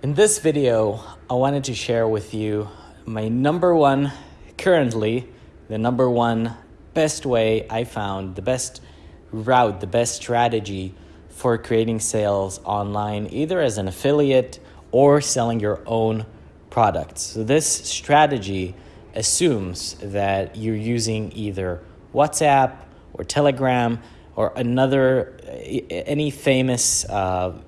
In this video, I wanted to share with you my number one, currently, the number one best way I found, the best route, the best strategy for creating sales online, either as an affiliate or selling your own products. So this strategy assumes that you're using either WhatsApp or Telegram or another any famous uh,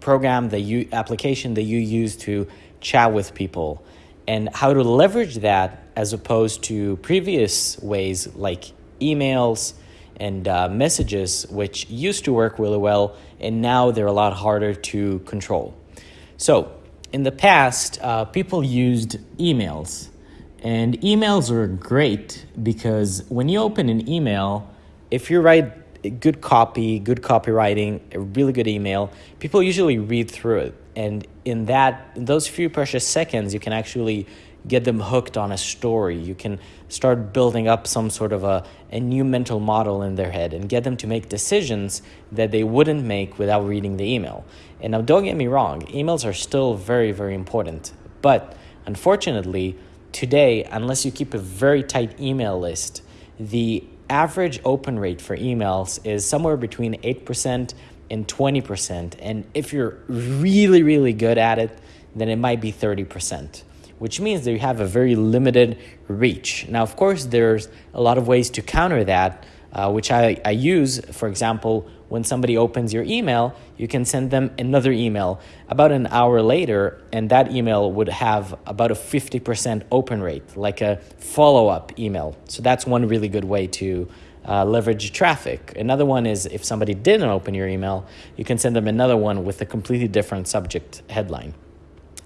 program that you application that you use to chat with people and how to leverage that as opposed to previous ways like emails and uh, messages which used to work really well and now they're a lot harder to control. So in the past uh, people used emails and emails are great because when you open an email, if you write good copy, good copywriting, a really good email, people usually read through it. And in that, in those few precious seconds, you can actually get them hooked on a story. You can start building up some sort of a, a new mental model in their head and get them to make decisions that they wouldn't make without reading the email. And now, don't get me wrong, emails are still very, very important. But unfortunately, today, unless you keep a very tight email list, the average open rate for emails is somewhere between 8% and 20%. And if you're really, really good at it, then it might be 30%, which means that you have a very limited reach. Now, of course, there's a lot of ways to counter that uh, which I, I use. For example, when somebody opens your email, you can send them another email about an hour later, and that email would have about a 50% open rate, like a follow up email. So that's one really good way to uh, leverage traffic. Another one is if somebody didn't open your email, you can send them another one with a completely different subject headline.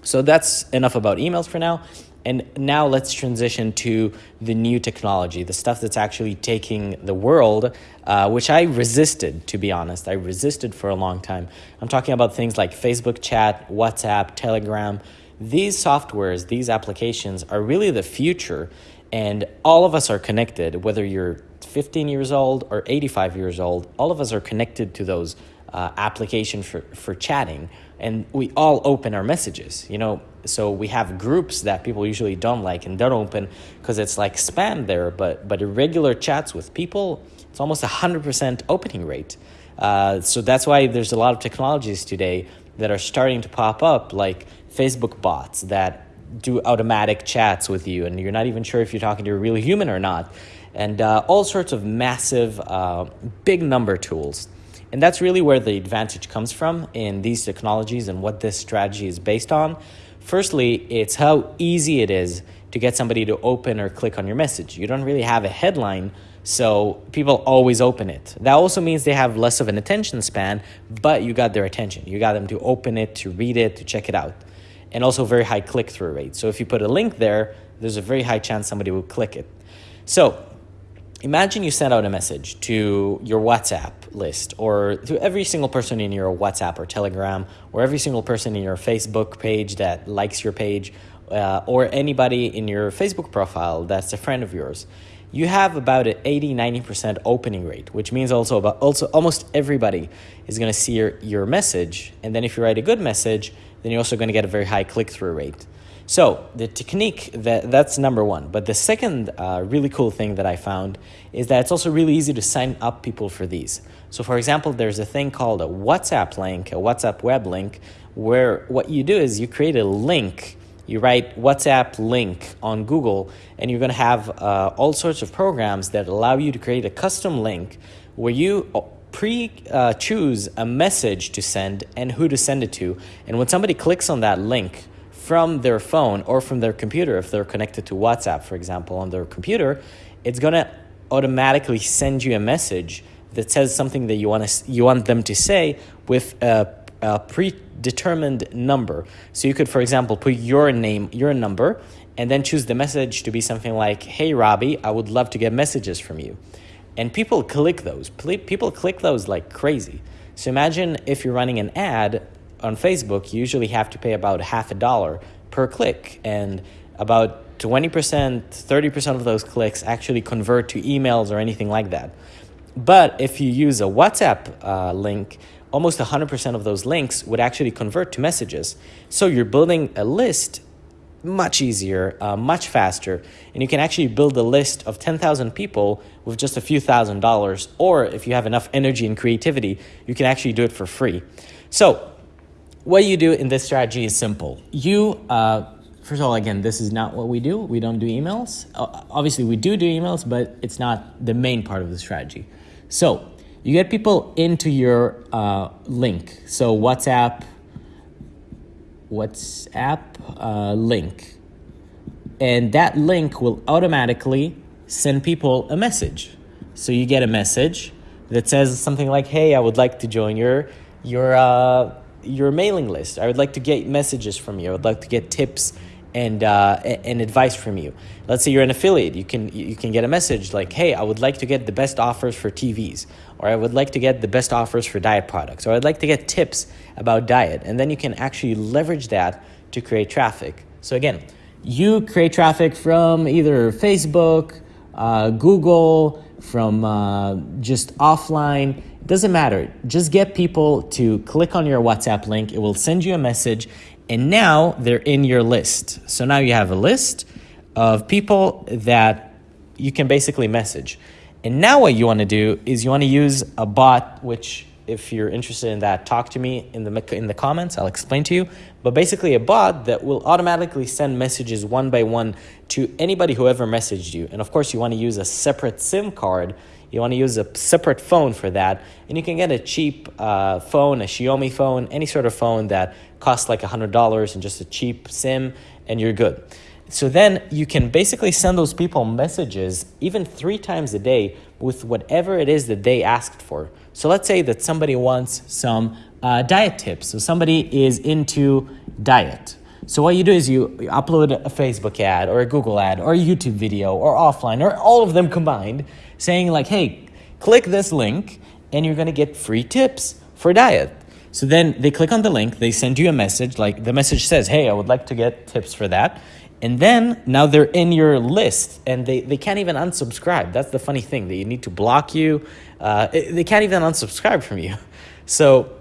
So that's enough about emails for now. And now let's transition to the new technology, the stuff that's actually taking the world, uh, which I resisted, to be honest. I resisted for a long time. I'm talking about things like Facebook chat, WhatsApp, Telegram. These softwares, these applications are really the future. And all of us are connected, whether you're 15 years old or 85 years old, all of us are connected to those uh, applications for, for chatting and we all open our messages you know so we have groups that people usually don't like and don't open because it's like spam there but but irregular chats with people it's almost a hundred percent opening rate. Uh, so that's why there's a lot of technologies today that are starting to pop up like facebook bots that do automatic chats with you and you're not even sure if you're talking to a real human or not. And uh, all sorts of massive uh, big number tools and that's really where the advantage comes from in these technologies and what this strategy is based on. Firstly, it's how easy it is to get somebody to open or click on your message. You don't really have a headline, so people always open it. That also means they have less of an attention span, but you got their attention. You got them to open it, to read it, to check it out. And also very high click-through rate. So if you put a link there, there's a very high chance somebody will click it. So imagine you send out a message to your WhatsApp list or to every single person in your WhatsApp or Telegram or every single person in your Facebook page that likes your page uh, or anybody in your Facebook profile that's a friend of yours. You have about an 80 90% opening rate, which means also about also almost everybody is going to see your, your message. And then if you write a good message, then you're also going to get a very high click-through rate. So the technique, that, that's number one. But the second uh, really cool thing that I found is that it's also really easy to sign up people for these. So for example, there's a thing called a WhatsApp link, a WhatsApp web link, where what you do is you create a link you write WhatsApp link on Google, and you're going to have uh, all sorts of programs that allow you to create a custom link where you uh, pre uh, choose a message to send and who to send it to. And when somebody clicks on that link, from their phone or from their computer, if they're connected to WhatsApp, for example, on their computer, it's to automatically send you a message that says something that you want to you want them to say with a, a predetermined number. So you could, for example, put your name, your number, and then choose the message to be something like, "Hey, Robbie, I would love to get messages from you," and people click those. People click those like crazy. So imagine if you're running an ad on Facebook, you usually have to pay about half a dollar per click, and about 20%, 30% of those clicks actually convert to emails or anything like that. But if you use a WhatsApp uh, link, almost 100% of those links would actually convert to messages. So you're building a list much easier, uh, much faster, and you can actually build a list of 10,000 people with just a few thousand dollars, or if you have enough energy and creativity, you can actually do it for free. So what you do in this strategy is simple. You, uh, first of all, again, this is not what we do. We don't do emails. Uh, obviously, we do do emails, but it's not the main part of the strategy. So you get people into your uh, link. So WhatsApp, WhatsApp uh, link. And that link will automatically send people a message. So you get a message that says something like, "Hey, I would like to join your your uh, your mailing list. I would like to get messages from you. I would like to get tips and uh, and advice from you. Let's say you're an affiliate. You can you can get a message like, "Hey, I would like to get the best offers for TVs, or I would like to get the best offers for diet products, or I'd like to get tips about diet." And then you can actually leverage that to create traffic. So again, you create traffic from either Facebook, uh, Google, from uh, just offline. Doesn't matter. Just get people to click on your WhatsApp link. It will send you a message, and now they're in your list. So now you have a list of people that you can basically message. And now what you want to do is you want to use a bot, which if you're interested in that, talk to me in the in the comments. I'll explain to you. But basically, a bot that will automatically send messages one by one to anybody who ever messaged you. And of course, you want to use a separate SIM card. You want to use a separate phone for that, and you can get a cheap uh, phone, a Xiaomi phone, any sort of phone that costs like hundred dollars and just a cheap SIM, and you're good. So then you can basically send those people messages even three times a day with whatever it is that they asked for. So let's say that somebody wants some uh, diet tips. So somebody is into diet. So what you do is you upload a Facebook ad or a Google ad or a YouTube video or offline or all of them combined saying like, hey, click this link and you're going to get free tips for diet. So then they click on the link, they send you a message, like the message says, hey, I would like to get tips for that. And then now they're in your list and they, they can't even unsubscribe. That's the funny thing. They need to block you. Uh, they can't even unsubscribe from you. So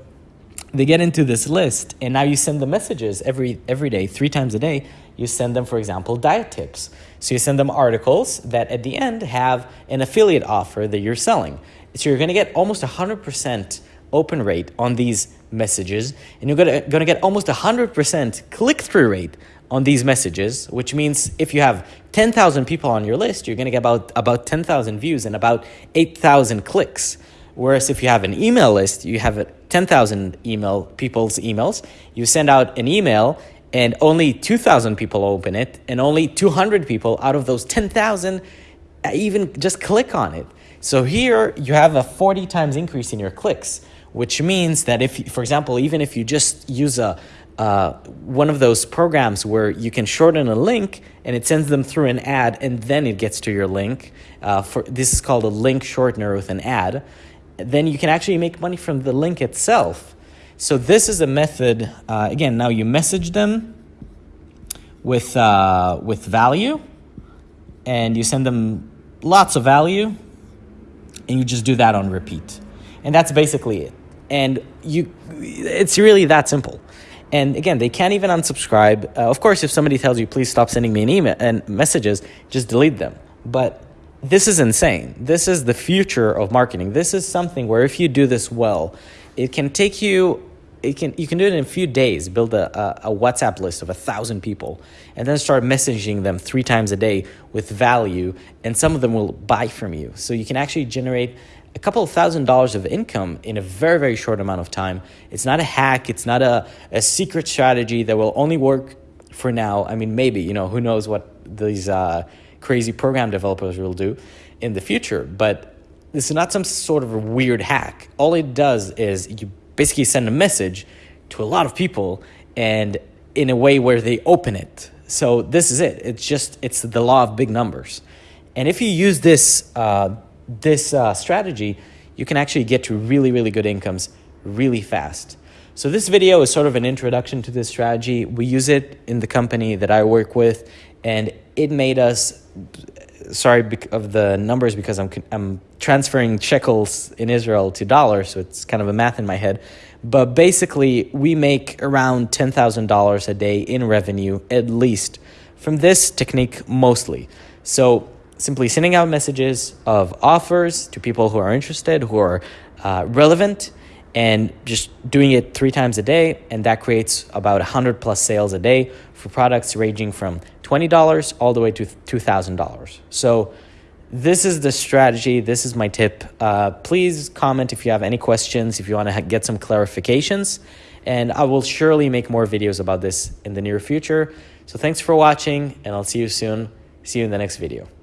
they get into this list and now you send them messages every, every day, three times a day. You send them, for example, diet tips. So you send them articles that at the end have an affiliate offer that you're selling. So you're going to get almost 100% open rate on these messages and you're going to, going to get almost 100% click-through rate on these messages, which means if you have 10,000 people on your list, you're going to get about, about 10,000 views and about 8,000 clicks. Whereas if you have an email list, you have 10,000 email people's emails, you send out an email and only 2,000 people open it and only 200 people out of those 10,000 even just click on it. So here you have a 40 times increase in your clicks, which means that if, for example, even if you just use a, uh, one of those programs where you can shorten a link and it sends them through an ad and then it gets to your link. Uh, for this is called a link shortener with an ad. Then you can actually make money from the link itself. So this is a method. Uh, again, now you message them with uh, with value, and you send them lots of value, and you just do that on repeat, and that's basically it. And you, it's really that simple. And again, they can't even unsubscribe. Uh, of course, if somebody tells you, please stop sending me an email and messages, just delete them. But this is insane. This is the future of marketing. This is something where if you do this well, it can take you it can you can do it in a few days build a, a, a, whatsapp list of a thousand people and then start messaging them three times a day with value and some of them will buy from you so you can actually generate a couple of thousand dollars of income in a very, very short amount of time. It's not a hack. It's not a, a secret strategy that will only work for now. I mean, maybe, you know, who knows what these uh, crazy program developers will do in the future. But this is not some sort of a weird hack. All it does is you basically send a message to a lot of people and in a way where they open it. So this is it. It's just, it's the law of big numbers. And if you use this, uh, this uh, strategy, you can actually get to really, really good incomes really fast. So this video is sort of an introduction to this strategy. We use it in the company that I work with, and it made us sorry of the numbers because I'm I'm transferring shekels in Israel to dollars, so it's kind of a math in my head. But basically, we make around ten thousand dollars a day in revenue at least from this technique mostly. So simply sending out messages of offers to people who are interested, who are uh, relevant, and just doing it three times a day. And that creates about 100 plus sales a day for products ranging from $20 all the way to $2,000. So this is the strategy. This is my tip. Uh, please comment if you have any questions, if you want to get some clarifications. And I will surely make more videos about this in the near future. So thanks for watching, and I'll see you soon. See you in the next video.